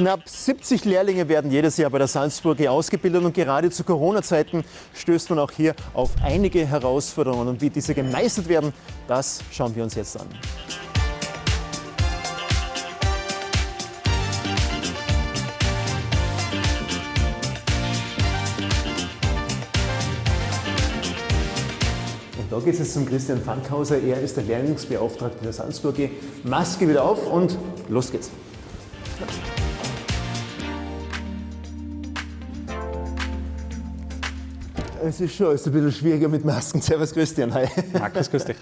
Knapp 70 Lehrlinge werden jedes Jahr bei der Salzburger ausgebildet und gerade zu Corona-Zeiten stößt man auch hier auf einige Herausforderungen. Und wie diese gemeistert werden, das schauen wir uns jetzt an. Und da geht es zum Christian Fankhauser. Er ist der Lehrlingsbeauftragte der Salzburger. Maske wieder auf und los geht's. Es ist schon alles ein bisschen schwieriger mit Masken. Servus Christian, hi. Markus, grüß dich.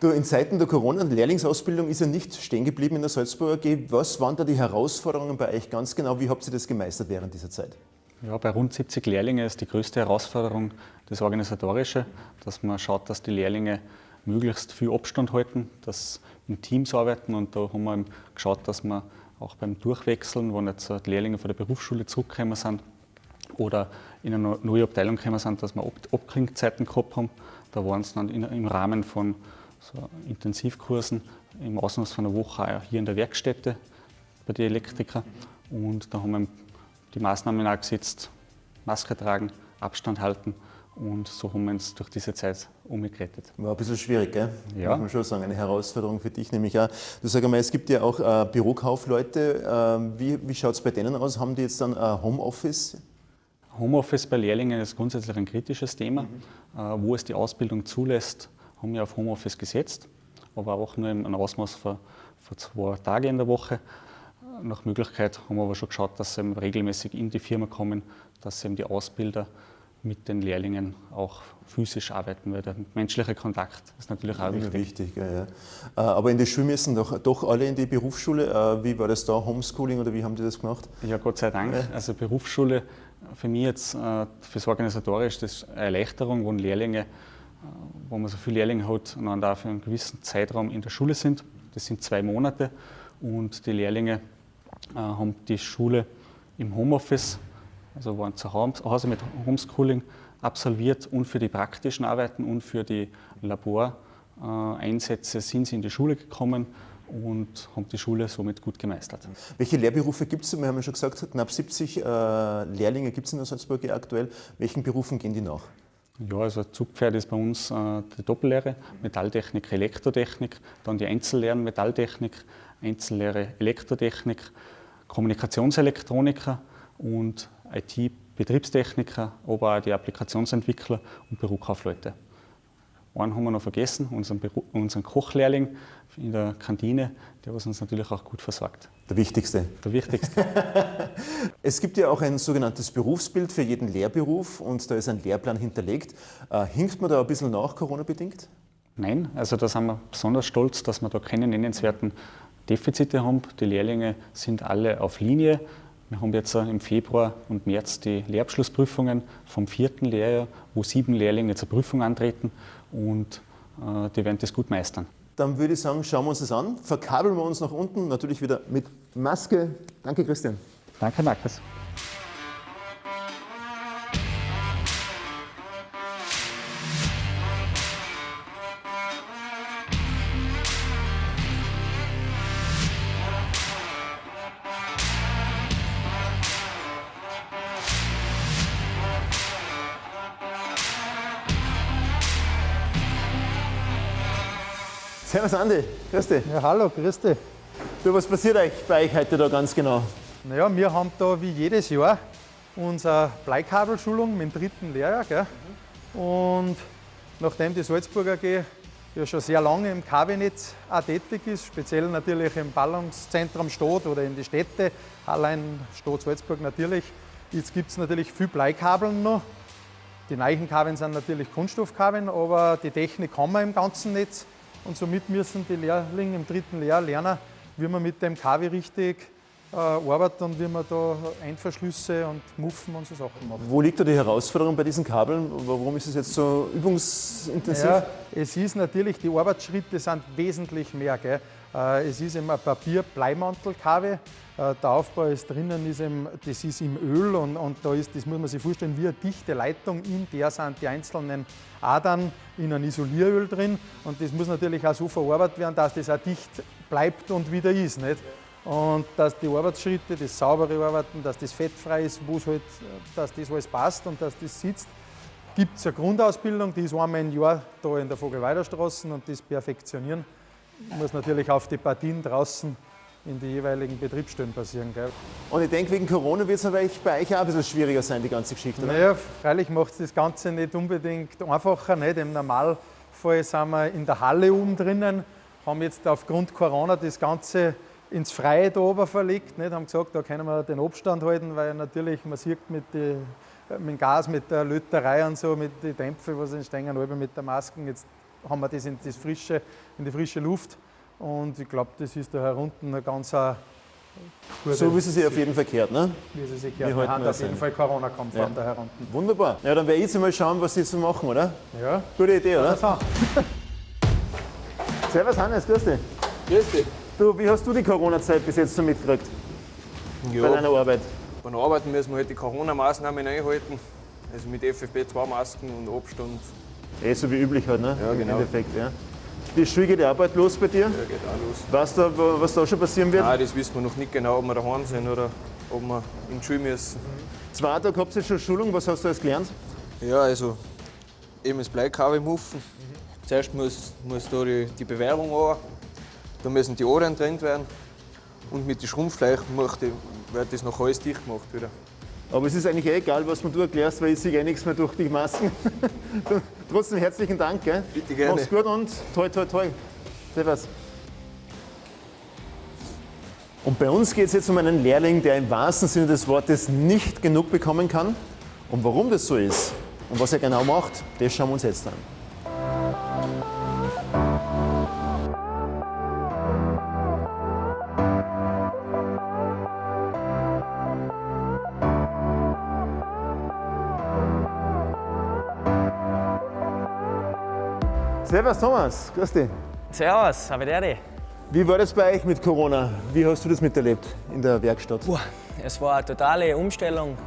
Du, in Zeiten der Corona- und Lehrlingsausbildung ist ja nicht stehen geblieben in der Salzburger AG. Was waren da die Herausforderungen bei euch ganz genau? Wie habt ihr das gemeistert während dieser Zeit? Ja, bei rund 70 Lehrlingen ist die größte Herausforderung das Organisatorische, dass man schaut, dass die Lehrlinge möglichst viel Abstand halten, dass in Teams arbeiten und da haben wir geschaut, dass wir auch beim Durchwechseln, wenn jetzt die Lehrlinge von der Berufsschule zurückgekommen sind, oder in eine neue Abteilung gekommen sind, dass wir Abklingzeiten gehabt haben. Da waren es dann im Rahmen von so Intensivkursen im Ausmaß von einer Woche auch hier in der Werkstätte bei den Elektrikern. Und da haben wir die Maßnahmen auch gesetzt, Maske tragen, Abstand halten und so haben wir uns durch diese Zeit umgerettet. War ein bisschen schwierig, gell? Ja. Muss man schon sagen, eine Herausforderung für dich nämlich auch. Du sag einmal, es gibt ja auch äh, Bürokaufleute. Äh, wie wie schaut es bei denen aus? Haben die jetzt dann ein Homeoffice? Homeoffice bei Lehrlingen ist grundsätzlich ein kritisches Thema. Mhm. Wo es die Ausbildung zulässt, haben wir auf Homeoffice gesetzt, aber auch nur im Ausmaß von, von zwei Tagen in der Woche. Nach Möglichkeit haben wir aber schon geschaut, dass sie regelmäßig in die Firma kommen, dass eben die Ausbilder mit den Lehrlingen auch physisch arbeiten, weil der menschliche Kontakt ist natürlich auch wichtig. wichtig ja, ja. Äh, aber in der Schule müssen doch, doch alle in die Berufsschule. Äh, wie war das da, Homeschooling oder wie haben die das gemacht? Ja, Gott sei Dank. Also Berufsschule für mich jetzt äh, fürs Organisatorisch das ist eine Erleichterung, wo Lehrlinge, wo man so viele Lehrlinge hat und dann da für einen gewissen Zeitraum in der Schule sind. Das sind zwei Monate und die Lehrlinge haben die Schule im Homeoffice also waren zu Hause mit Homeschooling absolviert und für die praktischen Arbeiten und für die Laboreinsätze sind sie in die Schule gekommen und haben die Schule somit gut gemeistert. Welche Lehrberufe gibt es? Wir haben ja schon gesagt, knapp 70 äh, Lehrlinge gibt es in der Salzburg aktuell. Welchen Berufen gehen die nach? Ja, also Zugpferd ist bei uns äh, die Doppellehre, Metalltechnik, Elektrotechnik, dann die Einzellehren Metalltechnik, Einzellehre Elektrotechnik, Kommunikationselektroniker und IT-Betriebstechniker, aber auch die Applikationsentwickler und Bürokaufleute. Einen haben wir noch vergessen, unseren, Beru unseren Kochlehrling in der Kantine, der was uns natürlich auch gut versorgt. Der wichtigste. Der wichtigste. es gibt ja auch ein sogenanntes Berufsbild für jeden Lehrberuf und da ist ein Lehrplan hinterlegt. Äh, hinkt man da ein bisschen nach, Corona-bedingt? Nein, also da sind wir besonders stolz, dass wir da keine nennenswerten Defizite haben. Die Lehrlinge sind alle auf Linie. Wir haben jetzt im Februar und März die Lehrabschlussprüfungen vom vierten Lehrjahr, wo sieben Lehrlinge zur Prüfung antreten und äh, die werden das gut meistern. Dann würde ich sagen, schauen wir uns das an, verkabeln wir uns nach unten, natürlich wieder mit Maske. Danke, Christian. Danke, Markus. Servus Andi, grüß dich. Ja, hallo, grüß dich. Du, was passiert euch bei euch heute da ganz genau? Naja, wir haben da wie jedes Jahr unsere Bleikabelschulung mit dem dritten Lehrjahr. Gell? Und nachdem die Salzburger AG ja schon sehr lange im KW-Netz tätig ist, speziell natürlich im Ballungszentrum Stadt oder in die Städte, allein Stadt Salzburg natürlich, jetzt gibt es natürlich viel Bleikabeln noch. Die neuen Kabeln sind natürlich Kunststoffkabeln, aber die Technik haben wir im ganzen Netz. Und somit müssen die Lehrlinge im dritten Lehrjahr lernen, wie man mit dem KW richtig äh, arbeitet und wie man da Einverschlüsse und Muffen und so Sachen macht. Wo liegt da die Herausforderung bei diesen Kabeln? Warum ist es jetzt so übungsintensiv? Ja, es ist natürlich, die Arbeitsschritte sind wesentlich mehr. Gell? Äh, es ist eben ein Papier-Bleimantel-KW. Äh, der Aufbau ist drinnen, ist eben, das ist im Öl und, und da ist, das muss man sich vorstellen, wie eine dichte Leitung. In der sind die einzelnen Adern in ein Isolieröl drin und das muss natürlich auch so verarbeitet werden, dass das auch dicht bleibt und wieder ist. Nicht? Und dass die Arbeitsschritte, das saubere Arbeiten, dass das fettfrei ist, halt, dass das alles passt und dass das sitzt, gibt es eine Grundausbildung, die ist einmal im Jahr da in der Vogelweiderstraße und das perfektionieren muss natürlich auf die Partien draußen in die jeweiligen Betriebsstellen passieren. Gell? Und ich denke, wegen Corona wird es bei euch auch ein bisschen schwieriger sein, die ganze Geschichte. Oder? Naja, freilich macht es das Ganze nicht unbedingt einfacher. Nicht? Im Normalfall sind wir in der Halle oben drinnen, haben jetzt aufgrund Corona das Ganze ins Freie da oben verlegt. Nicht? Haben gesagt, da können wir den Abstand halten, weil natürlich man sieht mit, die, mit dem Gas, mit der Löterei und so, mit den Dämpfen, was entstehen, mit der Masken. Jetzt haben wir das in, das frische, in die frische Luft. Und ich glaube, das ist da herunten ein ganz gute So wie sie sich auf jeden Fall gehört, ne? Wie sie sich gehört. Wir, haben auf jeden Fall Corona-konform ja. da herunten. Wunderbar. Ja, dann werde ich jetzt mal schauen, was sie so machen, oder? Ja. Gute Idee, oder? Ja, Servus Hannes, grüß dich. Grüß dich. Du, wie hast du die Corona-Zeit bis jetzt so mitgekriegt? Ja. Bei deiner Arbeit? Bei der Arbeit müssen wir halt die Corona-Maßnahmen einhalten. Also mit FFP2-Masken und Abstand. Eh so wie üblich halt, ne? Ja, genau. Im Endeffekt, ja. Die Schule geht auch bald los bei dir? Ja, geht auch los. Weißt du, was da schon passieren wird? Nein, das wissen wir noch nicht genau, ob wir daheim sind oder ob wir in die Schule müssen. Zwei Tage habt ihr schon Schulung, was hast du alles gelernt? Ja, also eben das Bleikabel muffen. Mhm. Zuerst muss, muss da die, die Bewehrung an, dann müssen die Ohren getrennt werden und mit den Schrumpfleichen wird das noch alles dicht gemacht wieder. Aber es ist eigentlich eh egal, was du erklärst, weil ich sehe eh nichts mehr durch die Masken. Trotzdem herzlichen Dank. Gell? Bitte gerne. Mach's gut und toi, toi, toi. Servus. Und bei uns geht es jetzt um einen Lehrling, der im wahrsten Sinne des Wortes nicht genug bekommen kann. Und warum das so ist und was er genau macht, das schauen wir uns jetzt an. Servus Thomas, grüß dich. Servus, Havideri. Wie war das bei euch mit Corona? Wie hast du das miterlebt in der Werkstatt? Puh, es war eine totale Umstellung.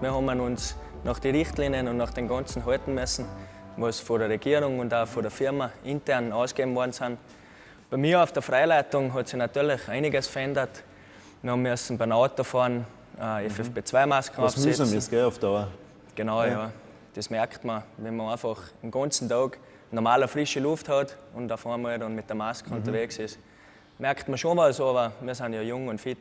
Wir haben uns nach den Richtlinien und nach den ganzen halten müssen, was von der Regierung und auch von der Firma intern ausgegeben worden sind. Bei mir auf der Freileitung hat sich natürlich einiges verändert. Wir müssen beim Autofahren äh, FFP2-Masken aufsetzen. Was müssen wir, gell, auf Dauer? Genau, ja. ja. Das merkt man, wenn man einfach den ganzen Tag normale frische Luft hat und auf einmal dann mit der Maske mhm. unterwegs ist, merkt man schon was, aber wir sind ja jung und fit.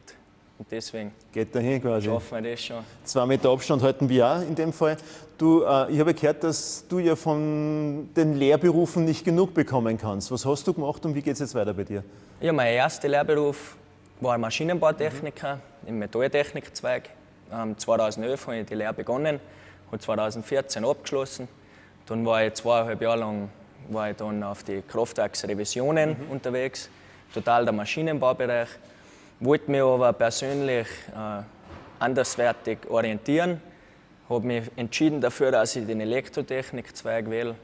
Und deswegen Geht dahin quasi. schaffen wir das schon. Zwei Meter Abstand halten wir auch in dem Fall. Du, äh, ich habe gehört, dass du ja von den Lehrberufen nicht genug bekommen kannst. Was hast du gemacht und wie geht es jetzt weiter bei dir? Ja, mein erster Lehrberuf war Maschinenbautechniker mhm. im Metalltechnikzweig. Ähm, 2011 habe ich die Lehre begonnen, habe 2014 abgeschlossen. Dann war ich zweieinhalb Jahre lang war ich dann auf die Kraftwerksrevisionen mhm. unterwegs, total der Maschinenbaubereich. Wollte mich aber persönlich äh, anderswertig orientieren, habe mich entschieden dafür, dass ich den Elektrotechnik-Zweig wähle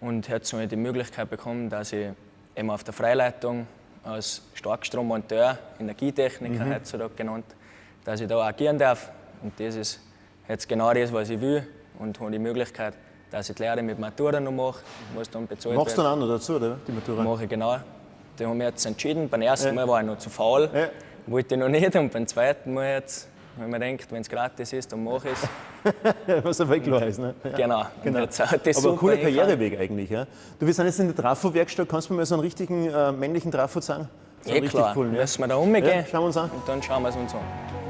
und habe so die Möglichkeit bekommen, dass ich eben auf der Freileitung als Starkstrommonteur, Energietechniker mhm. heutzutage genannt, dass ich da agieren darf. Und das ist jetzt genau das, was ich will und habe die Möglichkeit, dass ich die Lehre mit Matura noch mache, was dann bezahlt Machst du dann auch noch dazu, oder? Die Matura? Mache ich, genau. Die haben wir jetzt entschieden. Beim ersten ja. Mal war ich noch zu faul, ja. wollte ich noch nicht. Und beim zweiten Mal jetzt, wenn man denkt, wenn es gratis ist, dann mache ich es. Was aber klar ist, ne? Genau. genau. Jetzt, aber ein cooler Karriereweg eigentlich, ja? Du, wir sind jetzt in der Trafo-Werkstatt. Kannst du mir mal so einen richtigen äh, männlichen Trafo zeigen? Ja, klar. Cool, ja? Müssen wir da umgehen. Ja, schauen wir uns an. Und dann schauen wir es uns an.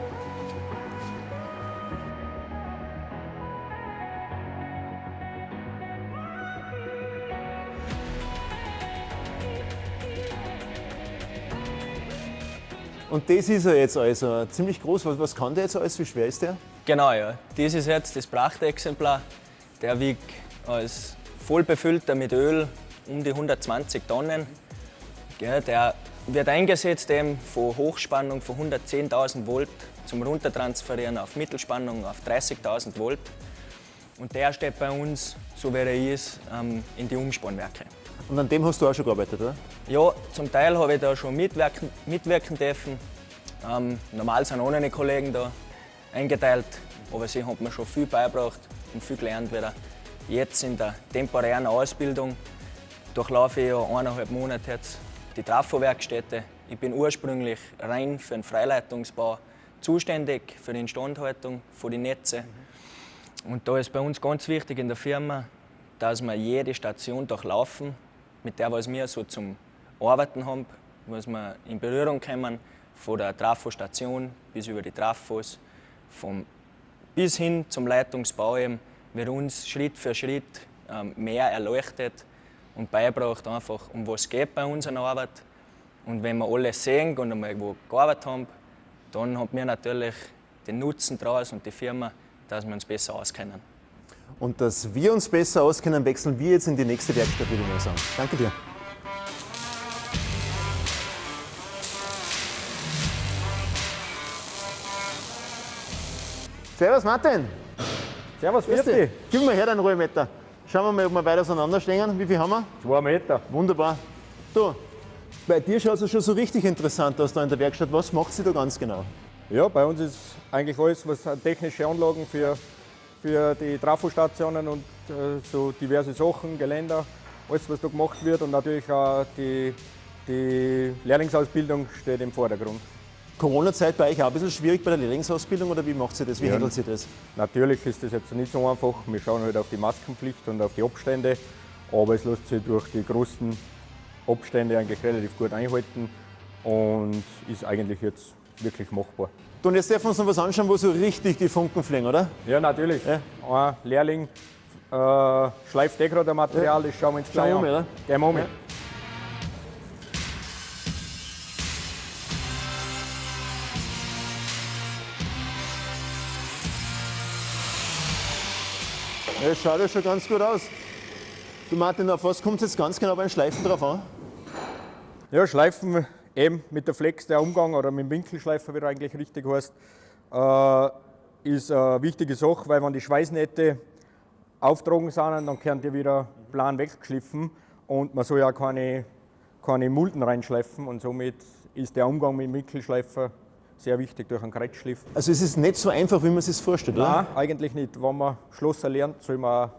Und das ist er jetzt also ziemlich groß. Was, was kann der jetzt alles? Wie schwer ist der? Genau, ja. Das ist jetzt das Prachtexemplar. Der wiegt als vollbefüllter mit Öl um die 120 Tonnen. Der wird eingesetzt eben von Hochspannung von 110.000 Volt zum Runtertransferieren auf Mittelspannung auf 30.000 Volt. Und der steht bei uns, so wie er ist, ähm, in die Umspannwerke. Und an dem hast du auch schon gearbeitet, oder? Ja, zum Teil habe ich da schon mitwirken, mitwirken dürfen. Ähm, normal sind ohne Kollegen da eingeteilt, aber sie haben mir schon viel beigebracht und viel gelernt wieder. Jetzt in der temporären Ausbildung durchlaufe ich ja eineinhalb Monate jetzt die Trafo-Werkstätte Ich bin ursprünglich rein für den Freileitungsbau zuständig, für die Instandhaltung von den Netzen. Und da ist bei uns ganz wichtig in der Firma, dass wir jede Station durchlaufen, mit der was wir so zum Arbeiten haben, was wir in Berührung kommen, von der Trafostation bis über die Trafos, vom, bis hin zum Leitungsbau eben, wird uns Schritt für Schritt ähm, mehr erleuchtet und beibracht einfach, um was geht bei unserer Arbeit. Und wenn wir alles sehen und einmal wo gearbeitet haben, dann haben wir natürlich den Nutzen daraus und die Firma, dass wir uns besser auskennen. Und dass wir uns besser auskennen, wechseln wir jetzt in die nächste Werkstatt, würde ich mal sagen. Danke dir. Servus Martin. Servus, Grüß dich. Gib mir her deinen Ruhemeter. Schauen wir mal, ob wir weit auseinanderstehen. Wie viel haben wir? Zwei Meter. Wunderbar. Du, bei dir schaut es schon so richtig interessant aus da in der Werkstatt. Was macht sie da ganz genau? Ja, bei uns ist eigentlich alles, was technische Anlagen für, für die Trafostationen und äh, so diverse Sachen, Geländer, alles, was da gemacht wird und natürlich auch die, die Lehrlingsausbildung steht im Vordergrund. Corona-Zeit bei euch auch ein bisschen schwierig bei der Lehrlingsausbildung oder wie macht sie das? Wie handelt sie das? Natürlich ist das jetzt nicht so einfach. Wir schauen halt auf die Maskenpflicht und auf die Abstände, aber es lässt sich durch die großen Abstände eigentlich relativ gut einhalten und ist eigentlich jetzt wirklich machbar. Du, und jetzt dürfen wir uns noch was anschauen, wo so richtig die Funken fliegen, oder? Ja, natürlich. Ja. Ein Lehrling äh, schleift eh gerade ein Material, das schauen wir uns gleich Schauen wir an. mal? Gehen wir um. Ja. Ja, das schaut ja schon ganz gut aus. Du Martin, auf was kommt es jetzt ganz genau beim Schleifen drauf an? Ja, Schleifen eben mit der Flex, der Umgang oder mit dem Winkelschleifer, wie er eigentlich richtig heißt, äh, ist eine wichtige Sache, weil wenn die Schweißnähte auftragen sind, dann können die wieder plan weggeschliffen und man soll ja keine, keine Mulden reinschleifen und somit ist der Umgang mit dem Winkelschleifer sehr wichtig durch einen Kreuzschliff. Also es ist nicht so einfach, wie man sich das vorstellt, oder? Nein, eigentlich nicht. Wenn man Schlosser lernt, soll man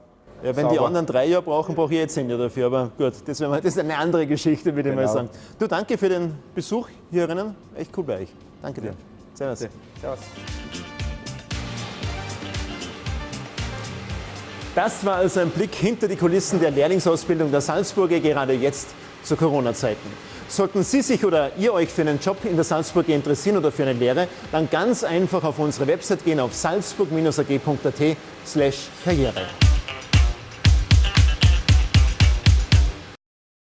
Ja, wenn die sauber. anderen drei Jahre brauchen, brauche ich jetzt zehn Jahre dafür. Aber gut, das, wir- das ist eine andere Geschichte, würde ich mal Genau. sagen. Du, danke für den Besuch hierinnen. Echt cool bei euch. Danke dir. Servus. Servus. Das war also ein Blick hinter die Kulissen der Lehrlingsausbildung der Salzburger gerade jetzt zu Corona-Zeiten. Sollten Sie sich oder ihr euch für einen Job in der Salzburger interessieren oder für eine Lehre, dann ganz einfach auf unsere Website gehen auf salzburg-ag.at slash karriere.